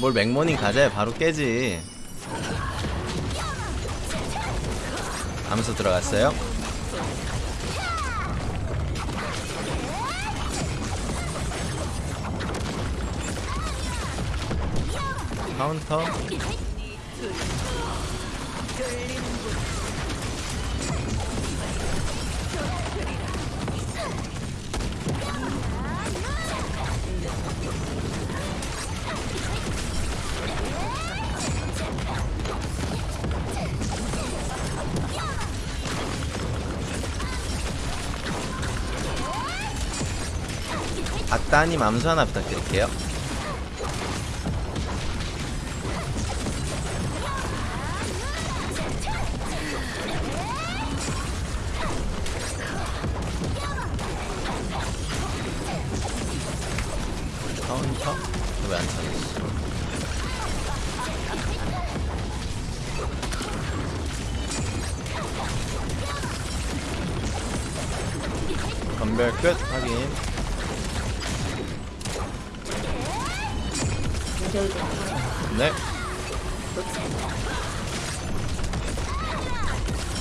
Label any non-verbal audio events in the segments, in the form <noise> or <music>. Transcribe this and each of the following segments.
뭘 맥모닝 가자야 바로 깨지. 암수 들어갔어요. 카운터 따님 암수 하나 부탁드릴게요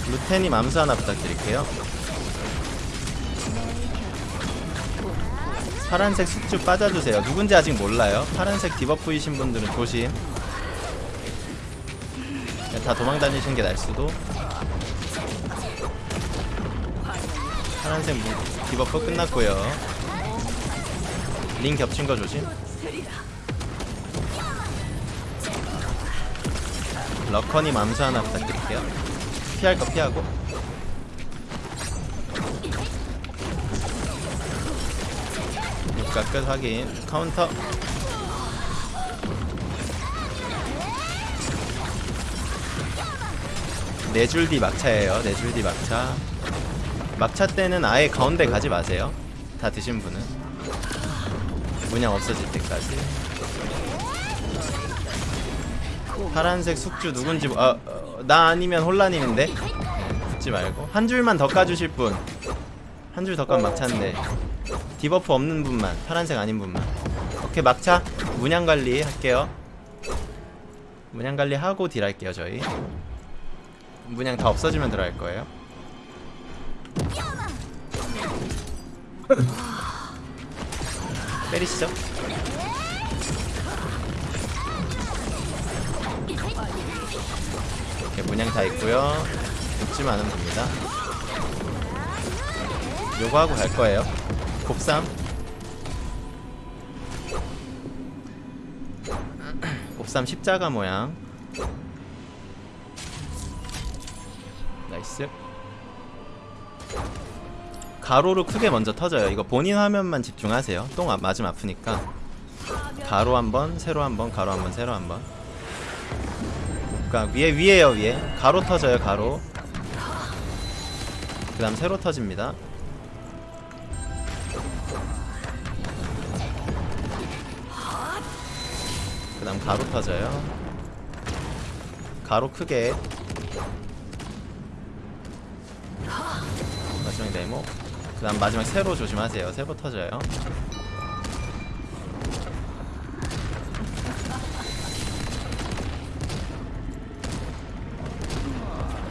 루테님 암수 하나 부탁드릴게요. 파란색 숙주 빠져주세요. 누군지 아직 몰라요. 파란색 debuff이신 분들은 조심. 네, 다 도망다니시는 게 나을 수도. 파란색 무- debuff 끝났고요. 링 겹친 거 조심 러커님 암수 하나 부탁드릴게요. 피할 거 피하고. 육각 끝 확인. 카운터. 네줄 뒤 막차예요. 네줄 뒤 막차. 막차 때는 아예 가운데 가지 마세요. 다 드신 분은. 문양 없어질 때까지 파란색 숙주 누군지 모- 아, 어, 나 아니면 혼란님인데? 네, 붙지 말고. 한 줄만 더 까주실 분 한 줄더 까면 막차인데. debuff 없는 분만 파란색 아닌 분만. 오케이 막차. 문양 관리 할게요. 문양 관리 하고 deal 할게요 저희. 문양 다 없어지면 들어갈 거예요. 때리시죠 이렇게 문양 다 있고요. 붙지만 않으면 됩니다. 요거 하고 갈 거예요. 곱삼. 곱삼 십자가 모양. nice. 가로로 크게 먼저 터져요. 이거 본인 화면만 집중하세요. 똥 아- 맞으면 아프니까. 가로 한번 세로 한번 가로 한번 세로 한번 그니까 위에 위에요 위에. 가로 터져요 가로. 그 다음 세로 터집니다. 그 다음 가로 터져요. 가로 크게. 마지막 네모. 그 다음 마지막 세로 조심하세요. 세로 터져요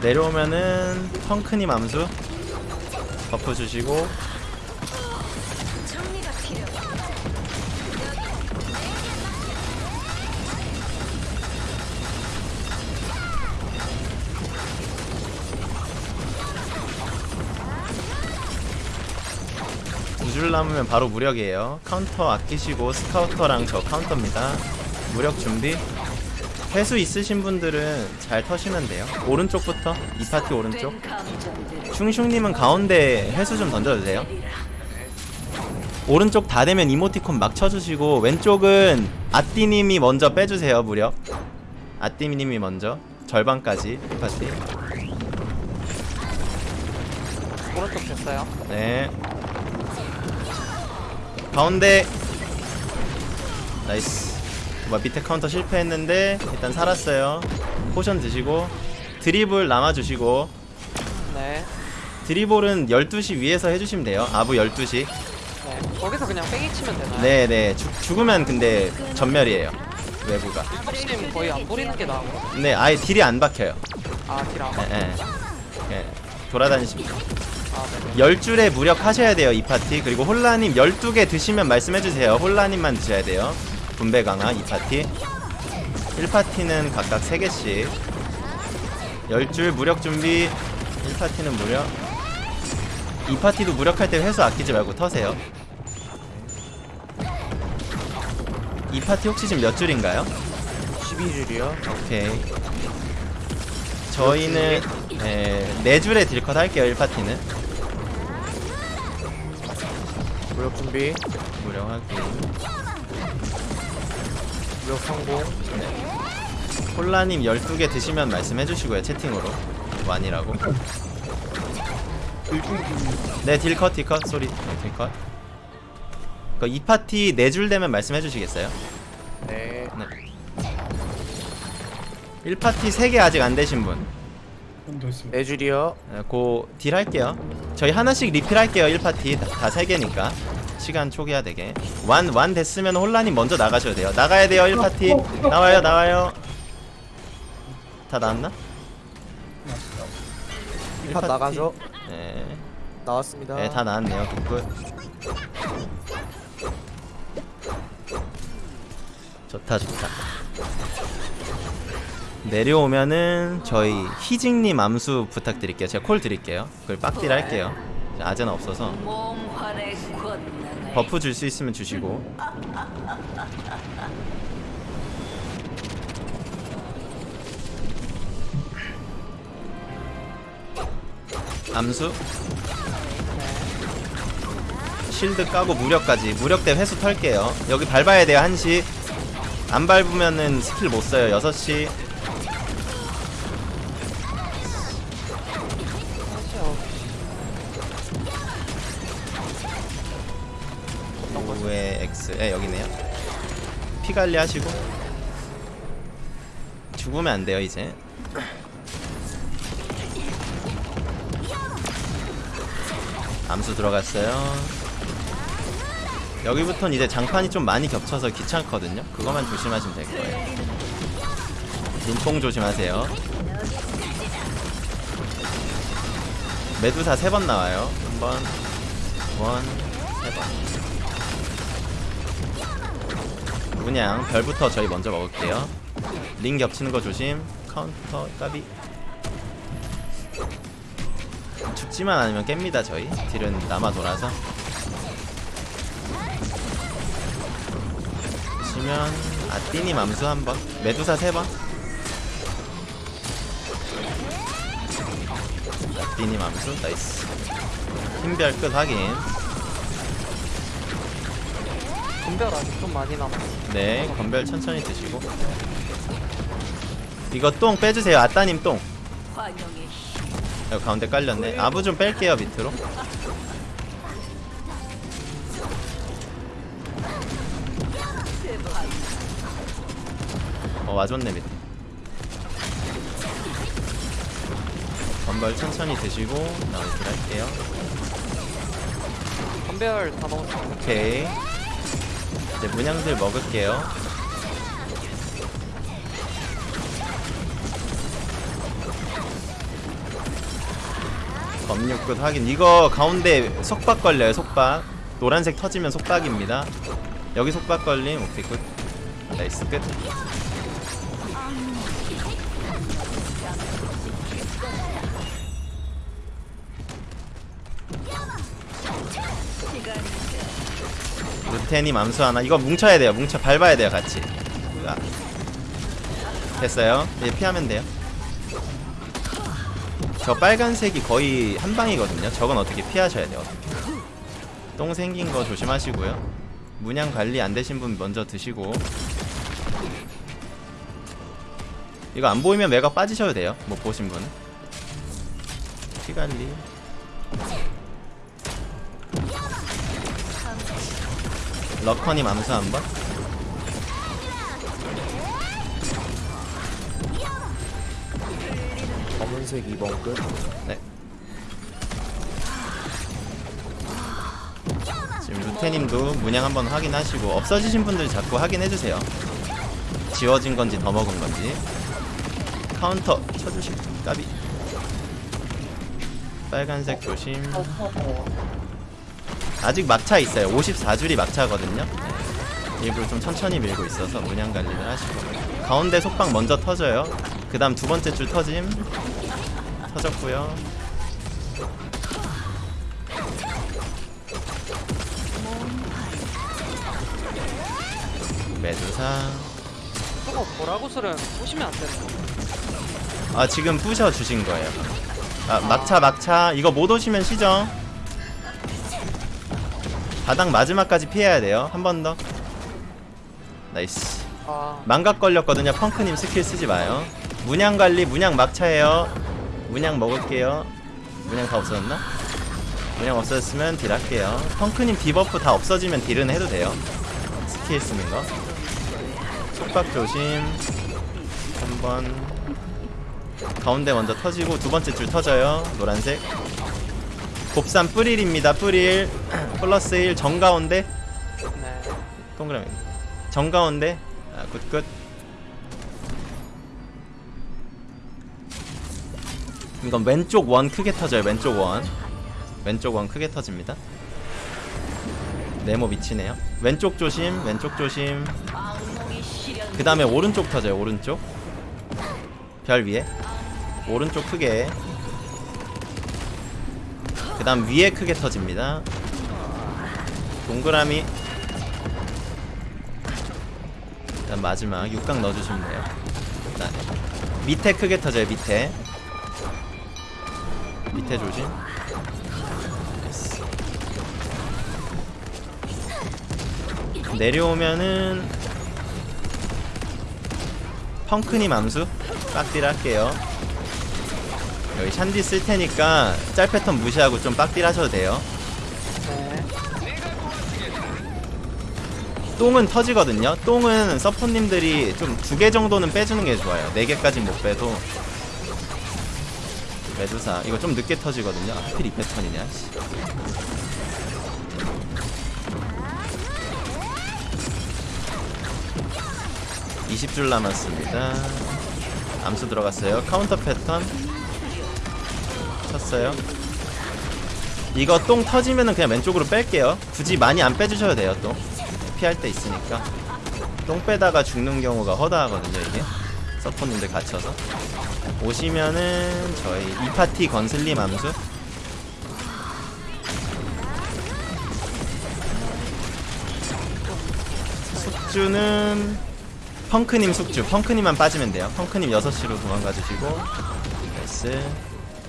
내려오면은 펑크님 암수 buff 주시고. 정리가 필요해. 두줄 남으면 바로 무력이에요. 카운터 아끼시고 스카우터랑 저 카운터입니다. 무력 준비 회수 있으신 분들은 잘 터시면 돼요. 오른쪽부터 이 파티 오른쪽. 슝슝님은 가운데 회수 좀 던져주세요. 오른쪽 다 되면 이모티콘 막 쳐주시고 왼쪽은 아띠님이 먼저 빼주세요 무력. 아띠님이 먼저. 절반까지 이 파티. 오른쪽 됐어요. 네. 가운데. 나이스 뭐 밑에 카운터 실패했는데 일단 살았어요 포션 드시고 드리블 남아주시고 네. 드리블은 12시 위에서 해주시면 돼요 아부 12시 네. 거기서 그냥 빼기 치면 되나요? 네네 죽- 죽으면 근데 전멸이에요 외부가 혹시 거의 안 부리는 게 거? 네 아예 딜이 안 박혀요 아, 딜안 예, 예. 예. 돌아다니십니다 아, 네네. 10줄에 무력 하셔야 돼요 이 파티 그리고 홀라님 12개 드시면 말씀해주세요 홀라님만 드셔야 돼요 분배 강화 이 파티. 1파티는 각각 3개씩. 10줄 무력 준비. 1파티는 무력. 2파티도 무력할 때 회수 아끼지 말고 터세요. 2파티 혹시 지금 몇 줄인가요? 12줄이요. 오케이. 저희는 네, 4줄에 딜컷 할게요 1파티는. 무력 준비. 무력 확인 무력 성공. 콜라님 12개 드시면 말씀해 주시고요 채팅으로. 완이라고. 네 딜컷 딜컷. 소리. 네, 딜컷. 그 2파티 4줄 되면 말씀해 주시겠어요? 네. 네. 1파티 3개 아직 안 되신 분. 네 줄이요. 네, 고딜 할게요. 저희 하나씩 리필 할게요 1파티. 다 3개니까 시간 초기화 되게 완, 완 됐으면 홀라님 먼저 나가셔도 돼요 나가야 돼요 1파티 나와요 나와요 다 나왔나? 1파 나가죠. 네, 나왔습니다. 네, 다 나왔네요. good good. 좋다, 좋다. 내려오면은 저희 희직님 암수 부탁드릴게요. 제가 call 드릴게요. 그걸 빡딜 할게요. 아재는 없어서 buff 줄 수 있으면 주시고. 암수. 실드 까고 무력까지. 무력대 회수 털게요. 여기 밟아야 돼요. 1시. 안 밟으면은 스킬 못 써요. 6시 피 관리 하시고. 죽으면 안 돼요 이제. 암수 들어갔어요. 여기부터는 이제 장판이 좀 많이 겹쳐서 귀찮거든요. 그거만 조심하시면 될 거예요. 눈뽕 조심하세요. 메두사 세 번 나와요. 한번 두번 세번 문양 별부터 저희 먼저 먹을게요. 링 겹치는 거 조심. 카운터 까비. 죽지만 않으면 깹니다 저희. deal은 남아 돌아서. 보시면 아띠님 암수 한번. 메두사 세번. 아띠님 암수. nice. 힘별 끝 확인 분별 아직 좀 많이 남았어. 네 건별 천천히 드시고. 이거 똥 빼주세요. 아따님 똥. 여기 가운데 깔렸네. 아부 좀 뺄게요 밑으로. 어 와줬네 밑에. 건벌 천천히 드시고 나머지 딜 할게요. 분별 다 넣었어. 오케이 이제 문양들 먹을게요. 검육끝 확인. 이거 가운데 속박 걸려요 속박. 노란색 터지면 속박입니다. 여기 속박 걸림. 오케이 끝 nice 끝 테님 암수 하나. 이거 뭉쳐야 돼요. 뭉쳐 밟아야 돼요 같이. 됐어요. 이제 피하면 돼요. 저 빨간색이 거의 한 방이거든요. 저건 어떻게 피하셔야 돼요? 어떻게. 똥 생긴 거 조심하시고요. 문양 관리 안 되신 분 먼저 드시고. 이거 안 보이면 매각 빠지셔도 돼요. 못 보신 분은. 피 관리 러커님 암수 한번 검은색 2번 끝. 네. 지금 루테님도 문양 한번 확인하시고 없어지신 분들 자꾸 확인해주세요. 지워진 건지 더 먹은 건지 카운터 쳐주실 까비 빨간색 조심 아직 막차 있어요. 54줄이 막차거든요. 일부러 좀 천천히 밀고 있어서 문양 관리를 하시고. 가운데 속박 먼저 터져요. 그 다음 두 번째 줄 터짐. 터졌고요. 메두사. 저거 쓰는 보시면 안 되는 거. 아 지금 부셔 주신 거예요. 아 막차 막차. 이거 못 오시면 시정. 바닥 마지막까지 피해야 돼요. 한 번 더. nice. 아, 망각 걸렸거든요. 펑크님 스킬 쓰지 마요. 문양 관리 문양 막차예요. 문양 먹을게요. 문양 다 없어졌나? 문양 없어졌으면 deal 할게요. 펑크님 debuff 다 없어지면 deal은 해도 돼요. 스킬 쓰는 거. 속박 조심. 한번 가운데 먼저 터지고 두 번째 줄 터져요. 노란색. 곱삼 뿌릴입니다. 뿌릴 플러스 1 정가운데. 네. 동그라미. 정가운데. 아, good good. 이건 왼쪽 원 크게 터져요 왼쪽 원. 왼쪽 원 크게 터집니다. 네모 미치네요. 왼쪽 조심 왼쪽 조심. 그 다음에 오른쪽 터져요 오른쪽. 별 위에. 오른쪽 크게. 그 다음 위에 크게 터집니다. 동그라미. 그 다음 마지막 육각 넣어주시면 돼요. 자, 밑에 크게 터져요 밑에. 밑에 조심. 내려오면은 펑크님 암수. 빡딜 할게요 여기 샨디 쓸 테니까 짤 패턴 무시하고 좀 빡딜 하셔도 돼요. 네. 똥은 터지거든요. 똥은 서포님들이 좀 두 개 정도는 빼주는 게 좋아요. 네 개까진 못 빼도. 메두사 이거 좀 늦게 터지거든요. 아, 하필 이 패턴이냐 씨. (20줄) 남았습니다. 암수 들어갔어요. 카운터 패턴 쳤어요? 이거 똥 터지면은 그냥 왼쪽으로 뺄게요. 굳이 많이 안 빼주셔도 돼요 똥 피할 때 있으니까. 똥 빼다가 죽는 경우가 허다하거든요 이게. 서포님들 갇혀서. 오시면은 저희 이 파티 건슬림 암수. 숙주는 펑크님 숙주. 펑크님만 빠지면 돼요. 펑크님 6시로 도망가 주시고. nice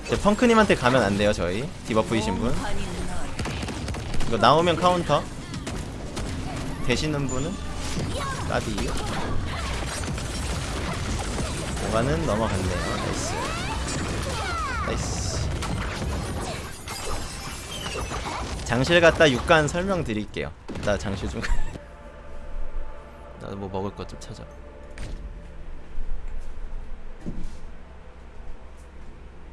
이제 펑크님한테 가면 안 돼요 저희. debuff이신 분. 이거 나오면 카운터. 되시는 분은 까비 오가는 넘어갔네요. nice. nice. 장실 갔다 육간 설명드릴게요. 나 장실 좀 <laughs> 나도 뭐 먹을 것 좀 찾아